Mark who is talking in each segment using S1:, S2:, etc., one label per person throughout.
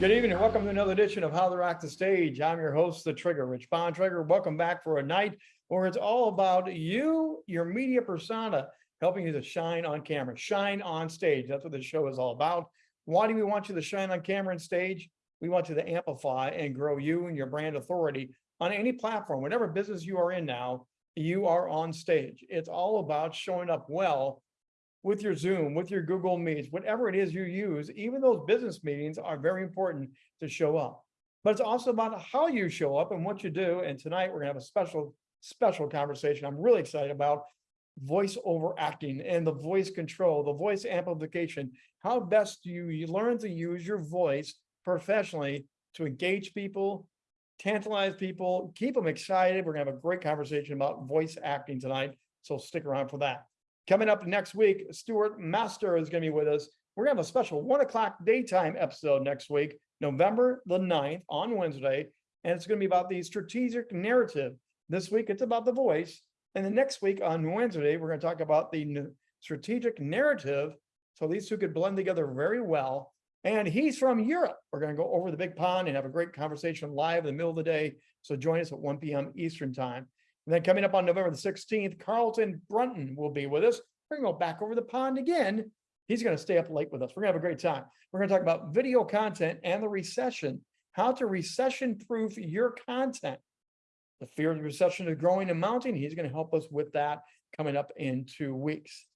S1: Good evening welcome to another edition of How to Rock the Stage. I'm your host, The Trigger, Rich Bontrager. Welcome back for a night where it's all about you, your media persona, helping you to shine on camera, shine on stage. That's what the show is all about. Why do we want you to shine on camera and stage? We want you to amplify and grow you and your brand authority on any platform, whatever business you are in now, you are on stage. It's all about showing up well with your Zoom, with your Google Meets, whatever it is you use, even those business meetings are very important to show up. But it's also about how you show up and what you do. And tonight we're gonna have a special, special conversation I'm really excited about voice over acting and the voice control, the voice amplification. How best do you, you learn to use your voice professionally to engage people, tantalize people, keep them excited. We're gonna have a great conversation about voice acting tonight. So stick around for that. Coming up next week, Stuart Master is going to be with us. We're going to have a special one o'clock daytime episode next week, November the 9th on Wednesday. And it's going to be about the strategic narrative. This week, it's about the voice. And the next week on Wednesday, we're going to talk about the strategic narrative. So these two could blend together very well. And he's from Europe. We're going to go over the big pond and have a great conversation live in the middle of the day. So join us at 1 p.m. Eastern time. And then coming up on November the 16th, Carlton Brunton will be with us. We're gonna go back over the pond again. He's gonna stay up late with us. We're gonna have a great time. We're gonna talk about video content and the recession, how to recession proof your content. The fear of the recession is growing and mounting. He's gonna help us with that coming up in two weeks.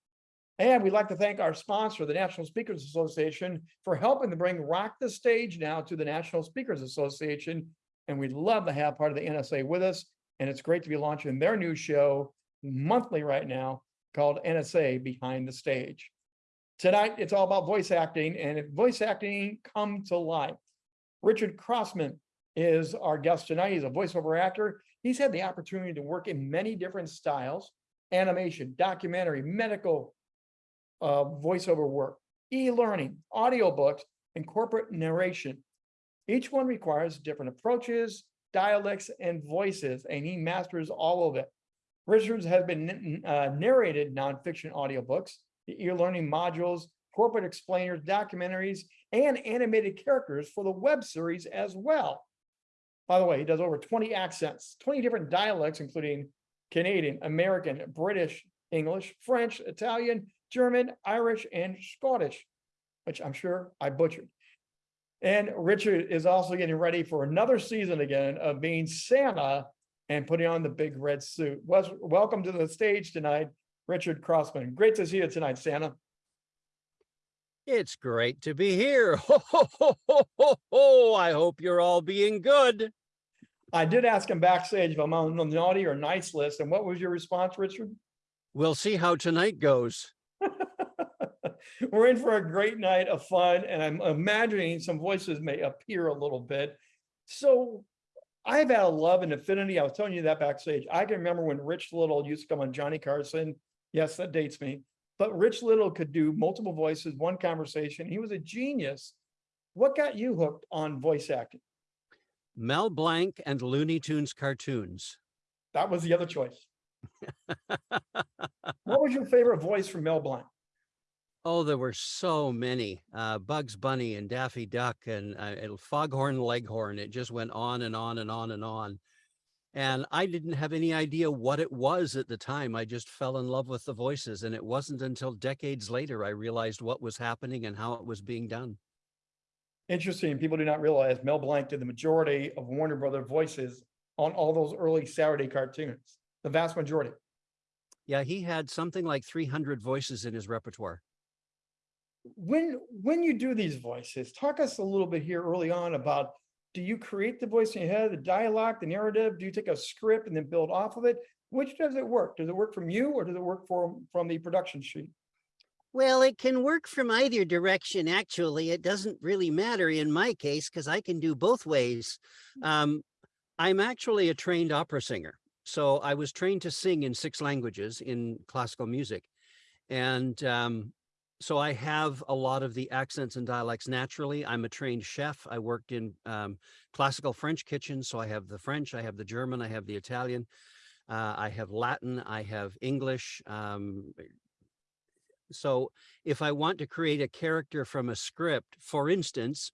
S1: And we'd like to thank our sponsor, the National Speakers Association, for helping to bring Rock the Stage now to the National Speakers Association. And we'd love to have part of the NSA with us. And it's great to be launching their new show monthly right now called NSA Behind the Stage. Tonight, it's all about voice acting and if voice acting come to life. Richard Crossman is our guest tonight. He's a voiceover actor. He's had the opportunity to work in many different styles, animation, documentary, medical uh, voiceover work, e-learning, audiobooks, and corporate narration. Each one requires different approaches, dialects, and voices, and he masters all of it. Richards has been uh, narrated nonfiction audiobooks, the e-learning modules, corporate explainers, documentaries, and animated characters for the web series as well. By the way, he does over 20 accents, 20 different dialects, including Canadian, American, British, English, French, Italian, German, Irish, and Scottish, which I'm sure I butchered. And Richard is also getting ready for another season again of being Santa and putting on the big red suit. welcome to the stage tonight, Richard Crossman. Great to see you tonight, Santa.
S2: It's great to be here. Ho, ho, ho, ho, ho, ho. I hope you're all being good.
S1: I did ask him backstage if I'm on the naughty or nice list. And what was your response, Richard?
S2: We'll see how tonight goes.
S1: We're in for a great night of fun and I'm imagining some voices may appear a little bit. So I've had a love and affinity. I was telling you that backstage. I can remember when Rich Little used to come on Johnny Carson. Yes, that dates me. But Rich Little could do multiple voices, one conversation. He was a genius. What got you hooked on voice acting?
S2: Mel Blanc and Looney Tunes cartoons.
S1: That was the other choice. what was your favorite voice from Mel Blanc?
S2: Oh, there were so many. Uh, Bugs Bunny and Daffy Duck and uh, Foghorn Leghorn. It just went on and on and on and on. And I didn't have any idea what it was at the time. I just fell in love with the voices. And it wasn't until decades later I realized what was happening and how it was being done.
S1: Interesting. People do not realize Mel Blanc did the majority of Warner Brother voices on all those early Saturday cartoons, the vast majority.
S2: Yeah, he had something like 300 voices in his repertoire
S1: when when you do these voices, talk us a little bit here early on about do you create the voice in your head, the dialogue, the narrative? Do you take a script and then build off of it? Which does it work? Does it work from you or does it work from from the production sheet?
S3: Well, it can work from either direction, actually. It doesn't really matter in my case because I can do both ways. Hmm. Um, I'm actually a trained opera singer. So I was trained to sing in six languages in classical music. And um, so I have a lot of the accents and dialects naturally. I'm a trained chef. I worked in um, classical French kitchens. So I have the French, I have the German, I have the Italian, uh, I have Latin, I have English. Um, so if I want to create a character from a script, for instance,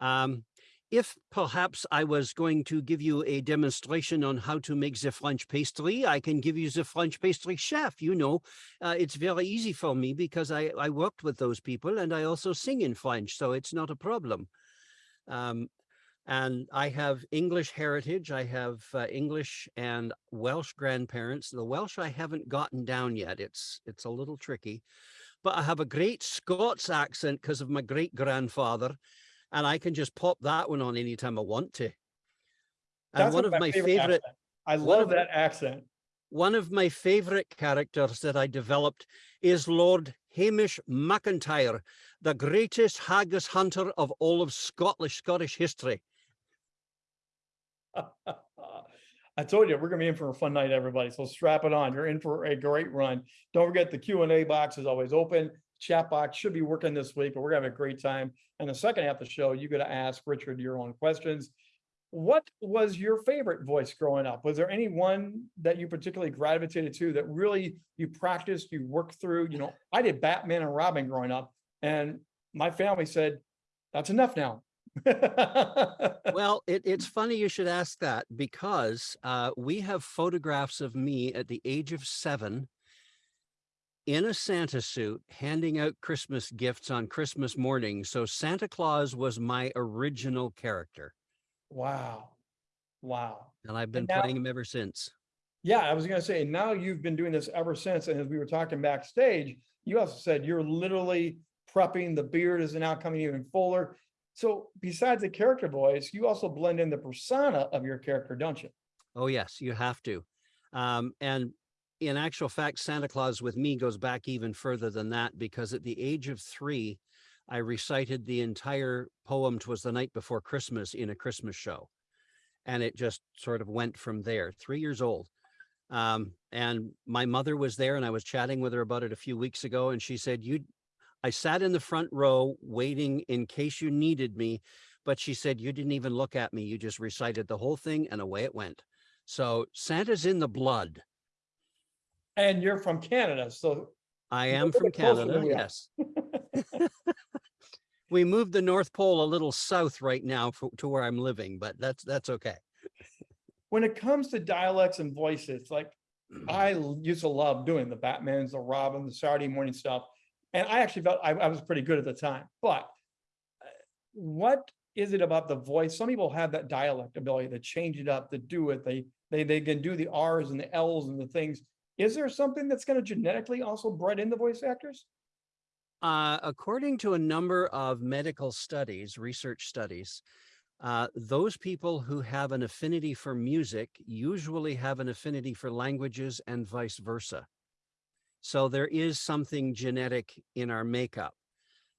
S2: Um, if perhaps I was going to give you a demonstration on how to make the French pastry, I can give you the French pastry chef. You know, uh, it's very easy for me because I, I worked with those people and I also sing in French, so it's not a problem. Um, and I have English heritage. I have uh, English and Welsh grandparents. The Welsh I haven't gotten down yet. It's it's a little tricky, but I have a great Scots accent because of my great grandfather, and I can just pop that one on anytime I want to. And
S1: That's
S2: one of my favorite,
S1: accent. I love that accent.
S2: one of my favorite characters that I developed is Lord Hamish MacIntyre, the greatest haggis hunter of all of Scottish Scottish history.
S1: I told you, we're gonna be in for a fun night, everybody. So strap it on. You're in for a great run. Don't forget the Q and A box is always open. Chat box should be working this week, but we're gonna have a great time. And the second half of the show, you gotta ask Richard your own questions. What was your favorite voice growing up? Was there any one that you particularly gravitated to that really you practiced, you worked through? You know, I did Batman and Robin growing up, and my family said, that's enough now.
S2: Well, it, it's funny you should ask that because uh, we have photographs of me at the age of seven in a Santa suit handing out Christmas gifts on Christmas morning. So Santa Claus was my original character
S1: Wow. Wow.
S2: and I've been
S1: now-
S2: playing him ever since.
S1: Yeah, I was gonna say, now you've been doing this ever since, and as we were talking backstage, you also said you're literally prepping, the beard is now coming even fuller. So besides the character voice, you also blend in the persona of your character, don't you?
S2: Oh, yes, you have to. Um, and in actual fact, Santa Claus with me goes back even further than that because at the age of three, I recited the entire poem "Twas the Night Before Christmas" in a Christmas show. And it just sort of went from there, three years old. Um, and my mother was there and I was chatting with her about it a few weeks ago and she said, you, I sat in the front row waiting in case you needed me, but she said, you didn't even look at me. You just recited the whole thing and away it went. So Santa's in the blood.
S1: And you're from Canada, so
S2: I am from Canada,
S1: than we are.
S2: yes. We moved the North Pole a little south right now for, to where I'm living, but that's, that's okay.
S1: when it comes to dialects and voices, like I used to love doing the Batmans, the Robin, the Saturday morning stuff. And I actually felt I, I was pretty good at the time, but uh, what is it about the voice? Some people have that dialect ability to change it up, to do it. They, they, they can do the Rs and the Ls and the things. Is there something that's gonna genetically also bred in the voice actors?
S2: Uh, according to a number of medical studies, research studies, uh, those people who have an affinity for music usually have an affinity for languages and vice versa. So there is something genetic in our makeup.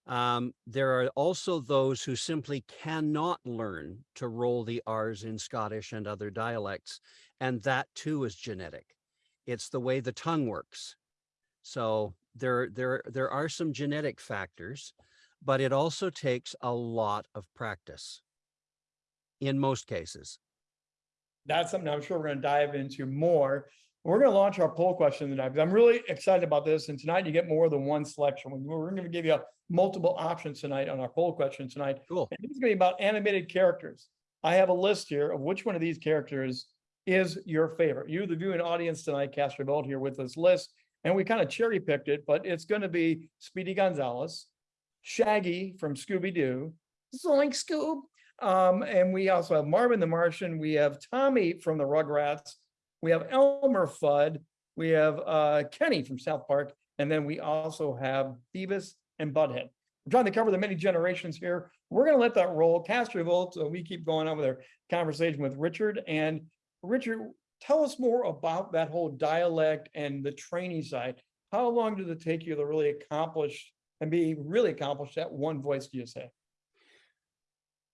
S2: Um, there are also those who simply cannot learn to roll the R's in Scottish and other dialects, and that too is genetic. It's the way the tongue works. So there, there, there are some genetic factors, but it also takes a lot of practice in most cases.
S1: that's something I'm sure we're gonna dive into more. We're gonna launch our poll question tonight, because I'm really excited about this, and tonight you get more than one selection. We- We're gonna give you multiple options tonight on our poll question tonight.
S2: Cool.
S1: And It's gonna be about animated characters. I have a list here of which one of these characters is your favorite. You, the viewing audience tonight, cast vote here with this list, and we kind of cherry picked it, but it's gonna be Speedy Gonzales, Shaggy from Scooby-Doo, Zoink Scoob, um, and we also have Marvin the Martian, we have Tommy from the Rugrats, we have Elmer Fudd, we have uh Kenny from South Park, and then we also have Beavis and Butthead. We're trying to cover the many generations here. We're gonna let that roll, cast vote, so we keep going on with our conversation with Richard. And Richard, tell us more about that whole dialect and the training side. How long did it take you to really accomplish and be really accomplished at one voice, do you say?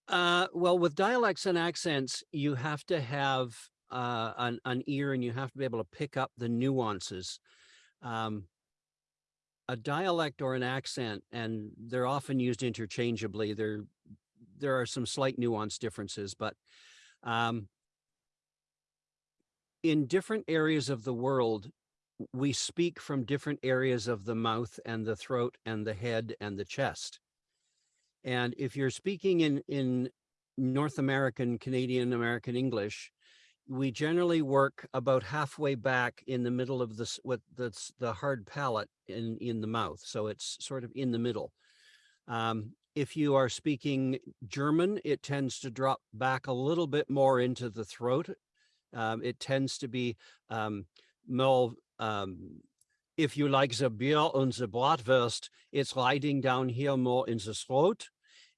S2: Uh, well, with dialects and accents, you have to have uh, an, an ear and you have to be able to pick up the nuances. Um, a dialect or an accent, and they're often used interchangeably. There, there are some slight nuance differences, but um, in different areas of the world, we speak from different areas of the mouth and the throat and the head and the chest. And if you're speaking in, in North American, Canadian American English, we generally work about halfway back in the middle of this, with the, the hard palate in, in the mouth. So it's sort of in the middle. Um, if you are speaking German, it tends to drop back a little bit more into the throat. Um, it tends to be um, more, um, if you like the beer and the bratwurst, it's riding down here more in the throat.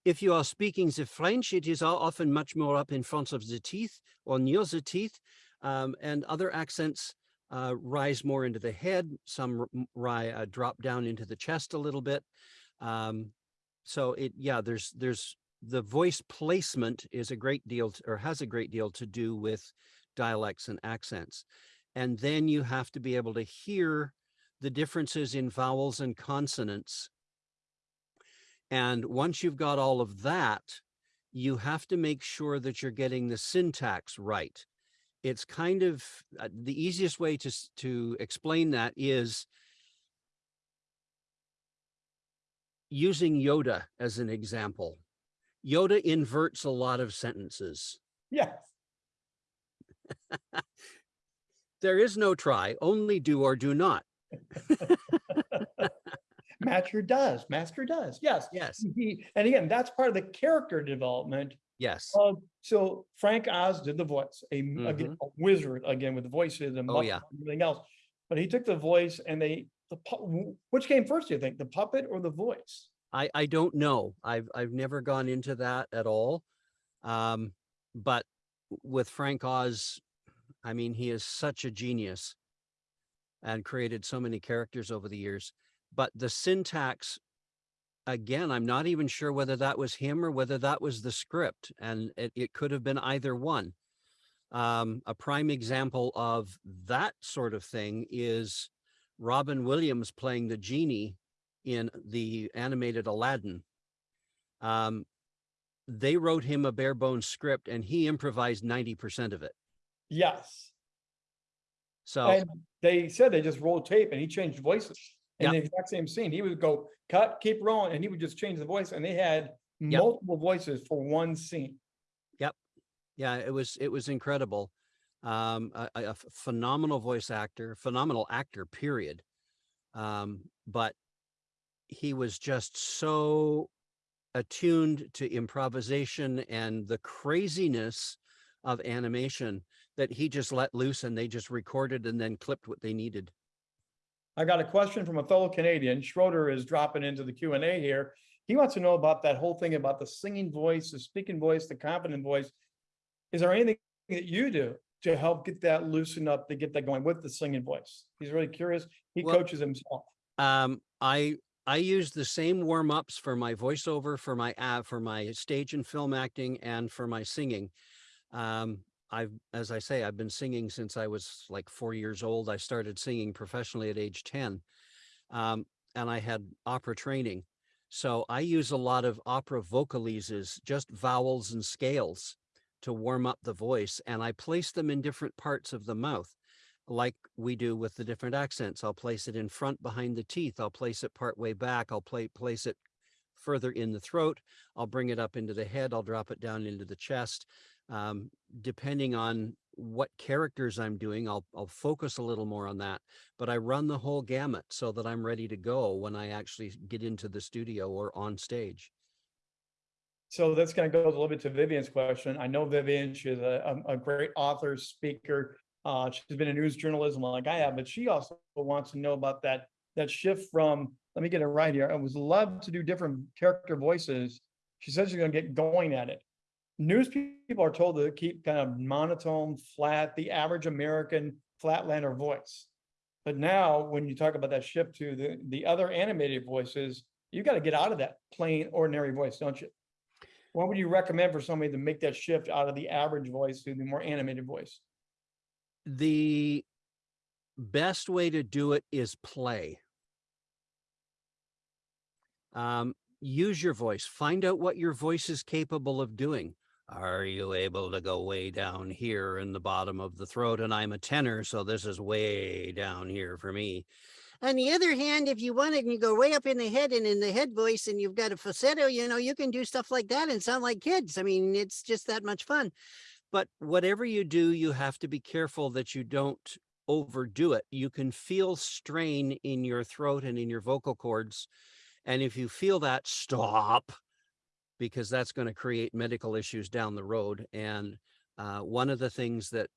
S2: If you are speaking the French, it is often much more up in front of the teeth or near the teeth. Um, and other accents uh, rise more into the head. Some uh, drop down into the chest a little bit. Um, so it, yeah, there's, there's, the voice placement is a great deal, t- or has a great deal to do with dialects and accents. And then you have to be able to hear the differences in vowels and consonants. And once you've got all of that, you have to make sure that you're getting the syntax right. It's kind of, uh, the easiest way to, to explain that is using Yoda as an example. Yoda inverts a lot of sentences.
S1: Yes.
S2: There is no try, only do or do not.
S1: Master does, master does, yes.
S2: Yes,
S1: He- And again, that's part of the character development
S2: yes.
S1: of, so Frank Oz did the voice, a, m- again, a wizard, again, with the voices and
S2: Mm-hmm. Oh, yeah.
S1: And everything else. But he took the voice and they, the, which came first, do you think, the puppet or the voice?
S2: I, I don't know. I've, I've never gone into that at all. Um, but with Frank Oz, I mean, he is such a genius and created so many characters over the years. But the syntax, again, I'm not even sure whether that was him or whether that was the script, and it, it could have been either one. Um, a prime example of that sort of thing is Robin Williams playing the genie in the animated Aladdin. Um, they wrote him a bare bones script and he improvised 90% of it.
S1: Yes.
S2: So
S1: And they said they just rolled tape and he changed voices. In
S2: Yeah.
S1: the exact same scene, he would go, cut, keep rolling, and he would just change the voice, and they had
S2: Yep.
S1: multiple voices for one scene. Yep.
S2: Yeah, it was, it was incredible. Um, a, a- a phenomenal voice actor, phenomenal actor, period. Um, but he was just so attuned to improvisation and the craziness of animation that he just let loose and they just recorded and then clipped what they needed.
S1: I got a question from a fellow Canadian. Schroeder is dropping into the Q and A here. He wants to know about that whole thing about the singing voice, the speaking voice, the confident voice. Is there anything that you do to help get that loosened up, to get that going with the singing voice? He's really curious. He
S2: Well-
S1: coaches himself.
S2: Um, I I use the same warm ups for my voiceover, for my uh, for my stage and film acting, and for my singing. Um, I've, as I say, I've been singing since I was like four years old. I started singing professionally at age ten, um, and I had opera training. So I use a lot of opera vocalises, just vowels and scales, to warm up the voice, and I place them in different parts of the mouth like we do with the different accents. I'll place it in front behind the teeth. I'll place it part way back. I'll play, place it further in the throat. I'll bring it up into the head. I'll drop it down into the chest. Um, depending on what characters I'm doing, I'll, I'll focus a little more on that, but I run the whole gamut so that I'm ready to go when I actually get into the studio or on stage.
S1: So that's gonna go a little bit to Vivian's question. I know Vivian, she's a, a great author, speaker. Uh, she's been in news journalism like I have, but she also wants to know about that, that shift from, let me get it right here. I was love to do different character voices. She says she's gonna get going at it. News people are told to keep kind of monotone, flat, the average American flatlander voice. But now, when you talk about that shift to the, the other animated voices, you gotta get out of that plain ordinary voice, don't you? What would you recommend for somebody to make that shift out of the average voice to the more animated voice?
S2: The best way to do it is play. Um, use your voice. Find out what your voice is capable of doing. Are you able to go way down here in the bottom of the throat? And I'm a tenor, so this is way down here for me.
S3: On the other hand, if you want it and you go way up in the head and in the head voice and you've got a falsetto, you know, you can do stuff like that and sound like kids. I mean, it's just that much fun.
S2: But whatever you do, you have to be careful that you don't overdo it. You can feel strain in your throat and in your vocal cords. And if you feel that, stop, because that's going to create medical issues down the road. And uh, one of the things that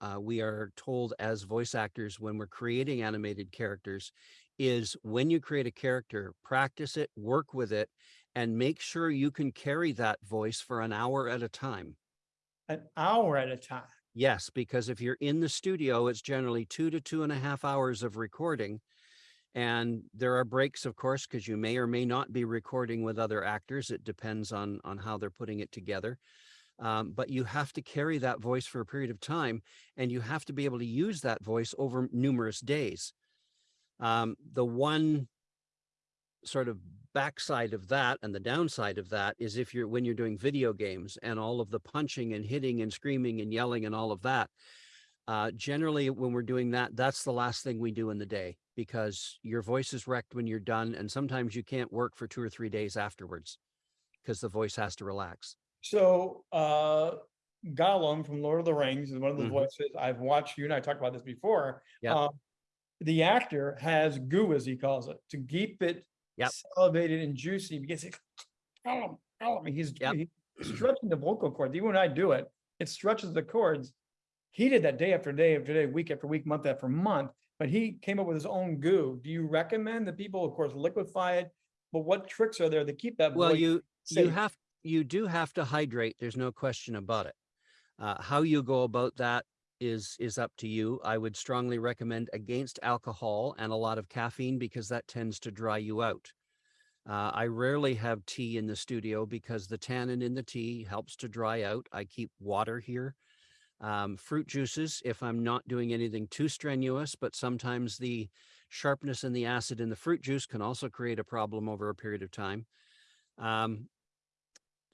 S2: uh, we are told as voice actors when we're creating animated characters is when you create a character, practice it, work with it, and make sure you can carry that voice for an hour at a time.
S1: An hour at a time.
S2: Yes, because if you're in the studio, it's generally two to two and a half hours of recording. And there are breaks, of course, because you may or may not be recording with other actors. It depends on, on how they're putting it together. Um, but you have to carry that voice for a period of time and you have to be able to use that voice over numerous days. Um, the one sort of backside of that and the downside of that is if you're when you're doing video games and all of the punching and hitting and screaming and yelling and all of that uh, generally when we're doing that that's the last thing we do in the day because your voice is wrecked when you're done and sometimes you can't work for two or three days afterwards because the voice has to relax
S1: So, uh, Gollum from Lord of the Rings is one of the
S2: Mhm.
S1: voices I've watched. You and I talked about this before.
S2: Yep.
S1: Um, The actor has goo, as he calls it, to keep it
S2: Yep.
S1: salivated and juicy because it's, Gollum, Gollum, he's
S2: Yep.
S1: he's stretching the vocal cords. Even when I do it, it stretches the cords. He did that day after day after day, week after week, month after month, but he came up with his own goo. Do you recommend that people, of course, liquefy it? But what tricks are there to keep that?
S2: well you you have you do have to hydrate there's no question about it uh, how you go about that is is up to you i would strongly recommend against alcohol and a lot of caffeine because that tends to dry you out uh, i rarely have tea in the studio because the tannin in the tea helps to dry out i keep water here um, fruit juices if i'm not doing anything too strenuous but sometimes the sharpness and the acid in the fruit juice can also create a problem over a period of time um,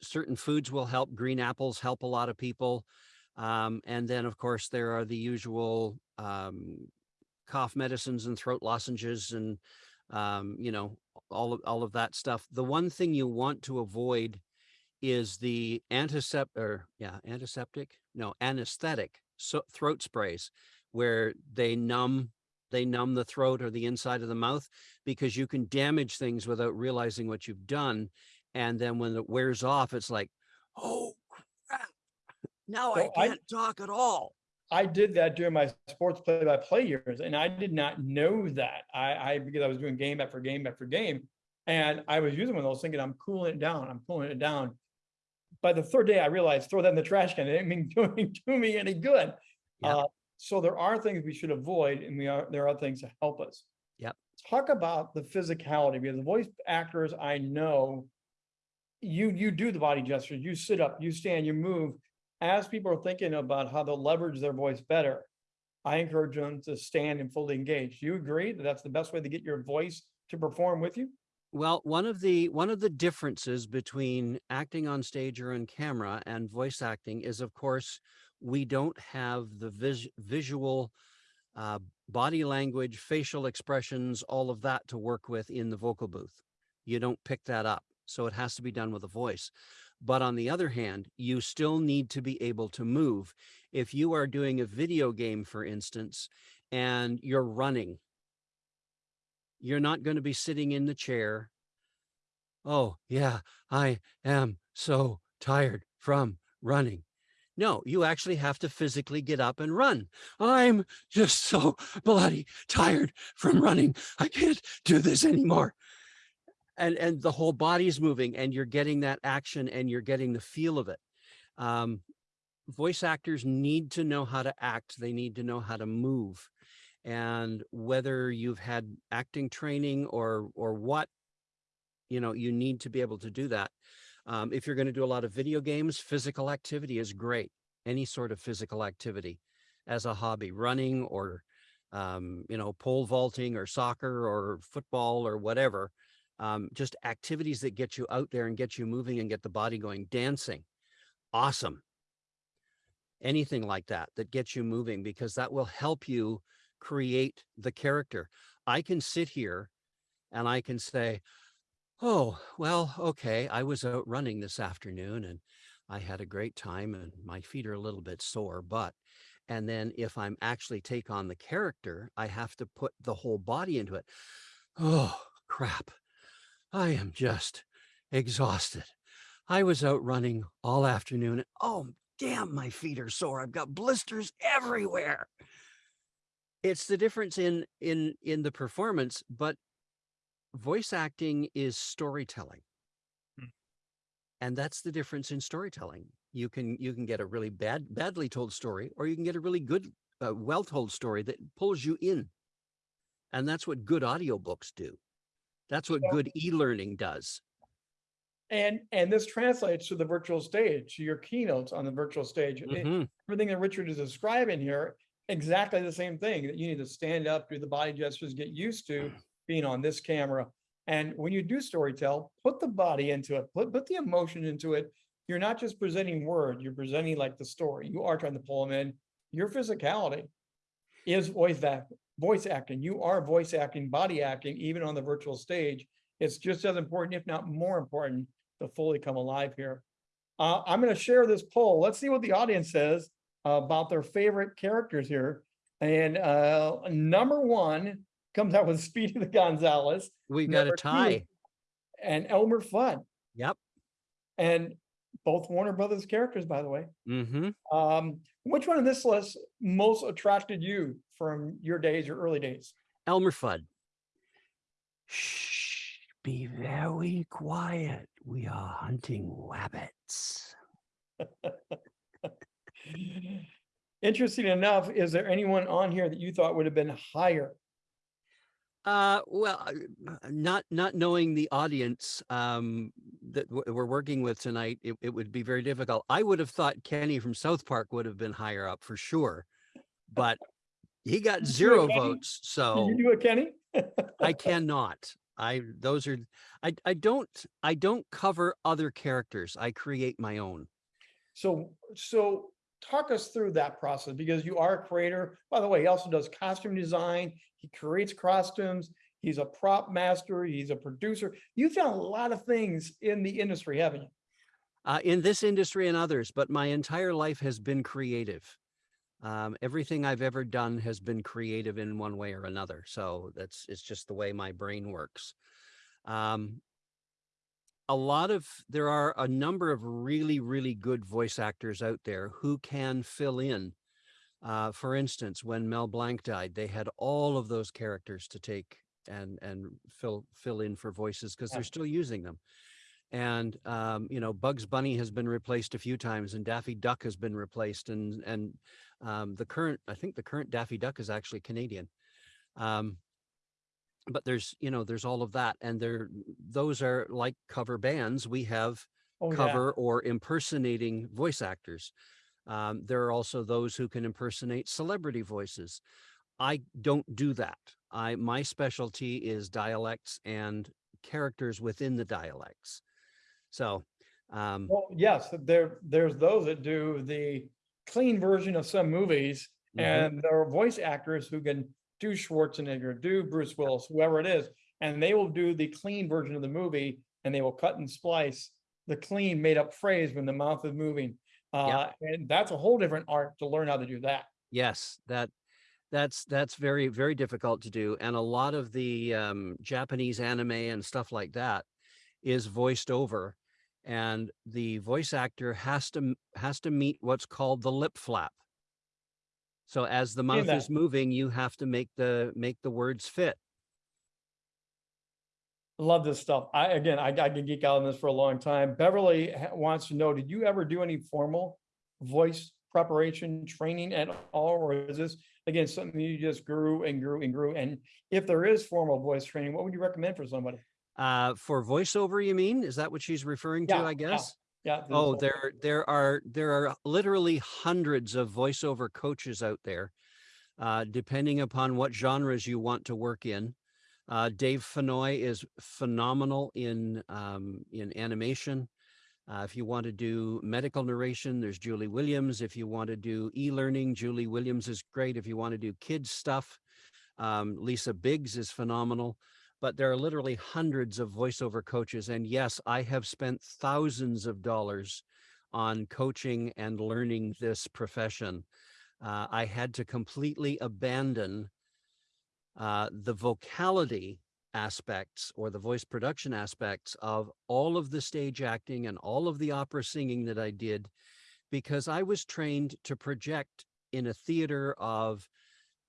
S2: certain foods will help. Green apples help a lot of people. Um, and then, of course, there are the usual um, cough medicines and throat lozenges and, um, you know, all of, all of that stuff. The one thing you want to avoid is the antiseptic, or yeah, antiseptic, no, anesthetic so throat sprays where they numb they numb the throat or the inside of the mouth because you can damage things without realizing what you've done and then when it wears off, it's like, oh crap, now
S1: So I-
S2: can't talk at all.
S1: I did that during my sports play-by-play years, and I did not know that. I, I, because I was doing game after game after game. And I was using one of those thinking, I'm cooling it down, I'm cooling it down. By the third day, I realized, throw that in the trash can. It didn't mean doing, to me any good.
S2: Yeah.
S1: Uh, So there are things we should avoid, and we are, there are things to help us.
S2: Yep.
S1: Talk about the physicality, because the voice actors I know, you, you do the body gestures, you sit up, you stand, you move. As people are thinking about how they'll leverage their voice better, I encourage them to stand and fully engage. Do you agree that that's the best way to get your voice to perform with you?
S2: Well, one of the one of the differences between acting on stage or on camera and voice acting is, of course, we don't have the vis visual uh, body language, facial expressions, all of that to work with in the vocal booth. You don't pick that up. So it has to be done with a voice. But on the other hand, you still need to be able to move. If you are doing a video game, for instance, and you're running, you're not going to be sitting in the chair. Oh, yeah, I am so tired from running. No, you actually have to physically get up and run. I'm just so bloody tired from running. I can't do this anymore. And and the whole body's moving and you're getting that action and you're getting the feel of it. Um, voice actors need to know how to act. They need to know how to move. And whether you've had acting training or or what, you know, you need to be able to do that. Um, if you're going to do a lot of video games, physical activity is great. Any sort of physical activity as a hobby, running or, um, you know, pole vaulting or soccer or football or whatever. Um, just activities that get you out there and get you moving and get the body going. Dancing, awesome. Anything like that that gets you moving because that will help you create the character. I can sit here and I can say, oh, well, okay, I was out running this afternoon and I had a great time and my feet are a little bit sore, but and then if I'm actually take on the character, I have to put the whole body into it. Oh, crap. I am just exhausted. I was out running all afternoon. and Oh, damn, my feet are sore. I've got blisters everywhere. It's the difference in in in the performance, but voice acting is storytelling.
S1: Hmm.
S2: And that's the difference in storytelling. You can you can get a really bad badly told story or you can get a really good uh, well told story that pulls you in. And that's what good audiobooks do. That's what
S1: Yeah.
S2: good e-learning does.
S1: And, and this translates to the virtual stage, to your keynotes on the virtual stage. It-
S2: Mhm.
S1: Everything that Richard is describing here, exactly the same thing, that you need to stand up, do the body gestures, get used to being on this camera. And when you do storytell, put the body into it, put, put the emotion into it. You're not just presenting word, you're presenting like the story. You are trying to pull them in. Your physicality is voice act, voice acting. You are voice acting, body acting, even on the virtual stage. It's just as important, if not more important, to fully come alive here. Uh, I'm gonna share this poll. Let's see what the audience says about their favorite characters here. And uh, number one comes out with Speedy the Gonzales
S2: We've got a
S1: two.
S2: tie.
S1: and Elmer Fudd.
S2: Yep.
S1: And both Warner Brothers characters, by the way.
S2: hmm
S1: Um, which one of this list most attracted you from your days, your early days?
S2: Elmer Fudd. Shh, be very quiet. We are hunting rabbits.
S1: Interesting enough, is there anyone on here that you thought would have been higher?
S2: Uh, well, uh, not not knowing the audience um, that we're working with tonight, it, it would be very difficult. I would have thought Kenny from South Park would have been higher up for sure, but he got zero votes.
S1: Can
S2: So
S1: you do it, Kenny?
S2: I cannot. I those are I I don't I don't cover other characters. I create my own.
S1: So, so talk us through that process because you are a creator. By the way, he also does costume design. He creates costumes. He's a prop master. He's a producer. You've done a lot of things in the industry, haven't you?
S2: uh, in this industry and others, but my entire life has been creative. Um, everything I've ever done has been creative in one way or another. So that's it's just the way my brain works. Um, a lot of there are a number of really really good voice actors out there who can fill in. Uh, for instance, when Mel Blanc died, they had all of those characters to take and and fill fill in for voices because
S1: Yeah.
S2: they're still using them and um, you know Bugs Bunny has been replaced a few times, and Daffy Duck has been replaced, and and um, the current I think the current Daffy Duck is actually Canadian. Um, but there's you know there's all of that, and there those are like cover bands. We have
S1: Oh, yeah.
S2: cover or impersonating voice actors. Um, there are also those who can impersonate celebrity voices. I don't do that. I my specialty is dialects and characters within the dialects. So, um,
S1: Well, yes, there, there's those that do the clean version of some movies
S2: mhm,
S1: and there are voice actors who can do Schwarzenegger, do Bruce Willis, whoever it is, and they will do the clean version of the movie and they will cut and splice the clean made up phrase when the mouth is moving. Uh, and that's a whole different art to learn how to do that.
S2: yes, that that's that's very very difficult to do, and a lot of the um, Japanese anime and stuff like that is voiced over, and the voice actor has to has to meet what's called the lip flap. So as the mouth is moving, you have to make the make the words fit.
S1: Love this stuff. I, again, I, I could geek out on this for a long time. Beverly wants to know, did you ever do any formal voice preparation training at all? Or is this, again, something you just grew and grew and grew? And if there is formal voice training, what would you recommend for somebody?
S2: Uh, for voiceover, you mean? Is that what she's referring to?
S1: Yeah,
S2: I guess.
S1: Yeah. this
S2: Oh, there there are there are literally hundreds of voiceover coaches out there, uh, depending upon what genres you want to work in. Uh, Dave Fennoy is phenomenal in um, in animation. Uh, if you want to do medical narration, there's Julie Williams. If you want to do e-learning, Julie Williams is great. If you want to do kids stuff, Um, Lisa Biggs is phenomenal, but there are literally hundreds of voiceover coaches. And yes, I have spent thousands of dollars on coaching and learning this profession. Uh, I had to completely abandon uh, the vocality aspects or the voice production aspects of all of the stage acting and all of the opera singing that I did because I was trained to project in a theater of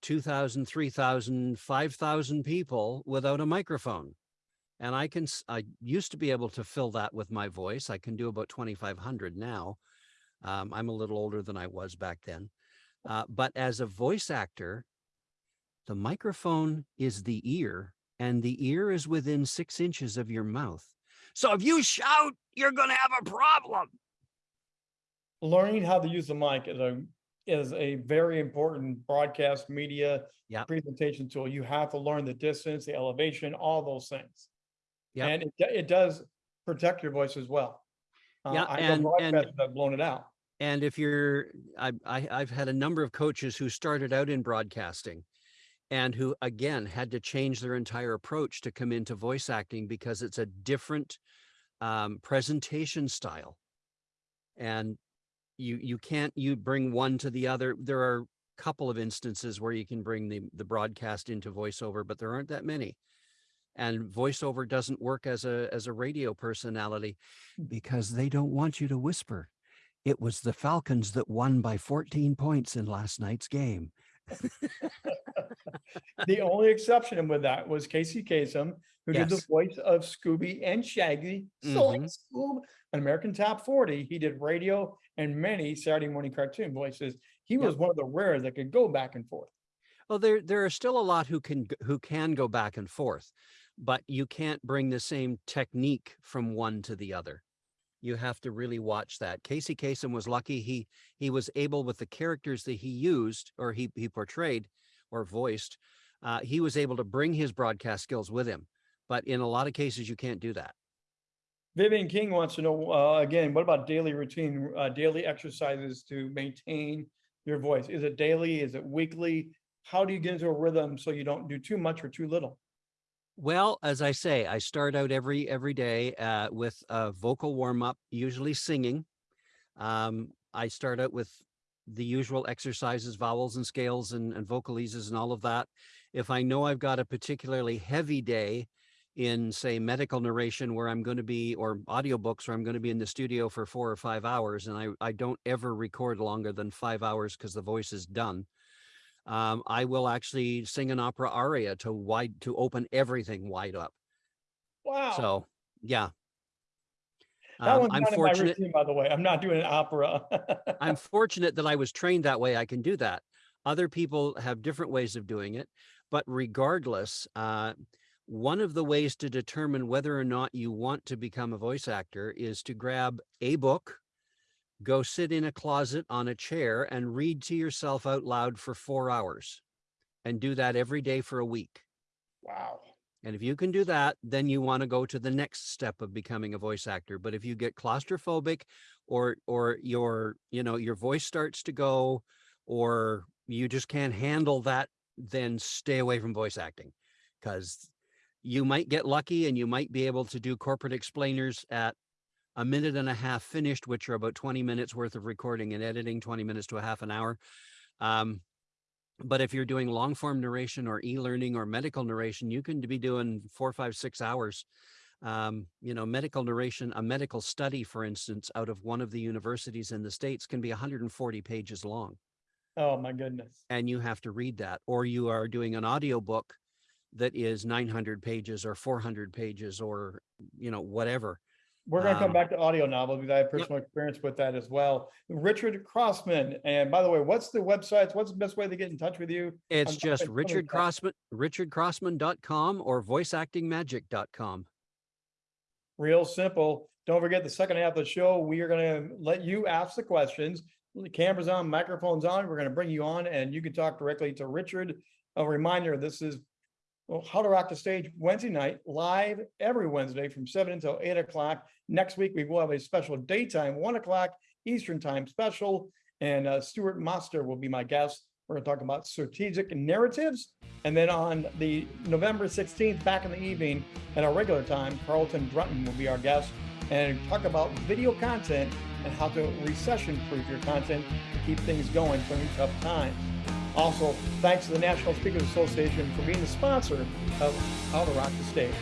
S2: 2,000, 3,000, 5,000 people without a microphone. And I can, I used to be able to fill that with my voice. I can do about 2,500 now. Um, I'm a little older than I was back then. Uh, but as a voice actor, the microphone is the ear and the ear is within six inches of your mouth. So if you shout, you're going to have a problem.
S1: learning how to use the mic is a is a very important broadcast media
S2: Yep.
S1: presentation tool. You have to learn the distance, the elevation, all those things.
S2: Yep.
S1: And it, it does protect your voice as well. Uh,
S2: Yeah, and- and-
S1: have blown it out.
S2: And if you're, I, I, I've had a number of coaches who started out in broadcasting and who again had to change their entire approach to come into voice acting because it's a different um, presentation style. And you, you can't, you bring one to the other. There are a couple of instances where you can bring the, the broadcast into voiceover, but there aren't that many. And voiceover doesn't work as a, as a radio personality because they don't want you to whisper. It was the Falcons that won by 14 points in last night's game.
S1: The only exception with that was Casey Kasem, who did the voice of Scooby and Shaggy. So mm-hmm. like Scoob, an American Top 40, he did radio and many Saturday morning cartoon voices. He
S2: Yep.
S1: was one of the rare that could go back and forth.
S2: Well, there there are still a lot who can who can go back and forth, but you can't bring the same technique from one to the other. You have to really watch that. Casey Kasem was lucky he he was able with the characters that he used or he he portrayed or voiced, uh, he was able to bring his broadcast skills with him. But in a lot of cases, you can't do that.
S1: Vivian King wants to know, uh, again, what about daily routine, uh, daily exercises to maintain your voice? Is it daily? Is it weekly? How do you get into a rhythm so you don't do too much or too little?
S2: Well, as I say, I start out every every day uh, with a vocal warm up, usually singing. Um, I start out with the usual exercises, vowels and scales and, and vocalises and all of that. If I know I've got a particularly heavy day in, say, medical narration where I'm going to be, or audiobooks where I'm going to be in the studio for four or five hours, and I, I don't ever record longer than five hours because the voice is done um, I will actually sing an opera aria to wide to open everything wide up.
S1: Wow.
S2: So yeah,
S1: That
S2: Um,
S1: one's
S2: I'm
S1: not in my
S2: fortunate.
S1: routine, by the way. I'm not doing an opera.
S2: I'm fortunate that I was trained that way. I can do that. Other people have different ways of doing it, but regardless, uh, one of the ways to determine whether or not you want to become a voice actor is to grab a book, go sit in a closet on a chair and read to yourself out loud for four hours and do that every day for a week.
S1: Wow.
S2: And if you can do that, then you want to go to the next step of becoming a voice actor. But if you get claustrophobic or or your, you know, your voice starts to go or you just can't handle that, then stay away from voice acting because you might get lucky and you might be able to do corporate explainers at a minute and a half finished, which are about 20 minutes worth of recording and editing, 20 minutes to a half an hour. Um, but if you're doing long form narration or e-learning or medical narration, you can be doing four, five, six hours. Um, you know, medical narration, a medical study, for instance, out of one of the universities in the States can be 140 pages long
S1: Oh, my goodness.
S2: and you have to read that. Or you are doing an audiobook that is 900 pages or 400 pages or, you know, whatever.
S1: We're gonna come
S2: Um,
S1: back to audio novels because I have personal experience with that as well. Richard Crossman, and by the way, what's the websites? What's the best way to get in touch with you?
S2: It's
S1: I'm-
S2: just Richard. Crossman, richardcrossman.com or voiceactingmagic.com.
S1: Real simple. Don't forget the second half of the show, we are gonna let you ask the questions. The camera's on, microphone's on. We're gonna bring you on and you can talk directly to Richard. A reminder, this is well, How to Rock the Stage Wednesday night, live every Wednesday from seven until eight o'clock. Next week, we will have a special daytime, one o'clock Eastern Time special. And uh, Stuart Master will be my guest. We're gonna talk about strategic narratives. And then on the November sixteenth, back in the evening at our regular time, Carlton Drutton will be our guest and talk about video content and how to recession proof your content to keep things going during tough times. Also, thanks to the National Speakers Association for being the sponsor of How to Rock the Stage.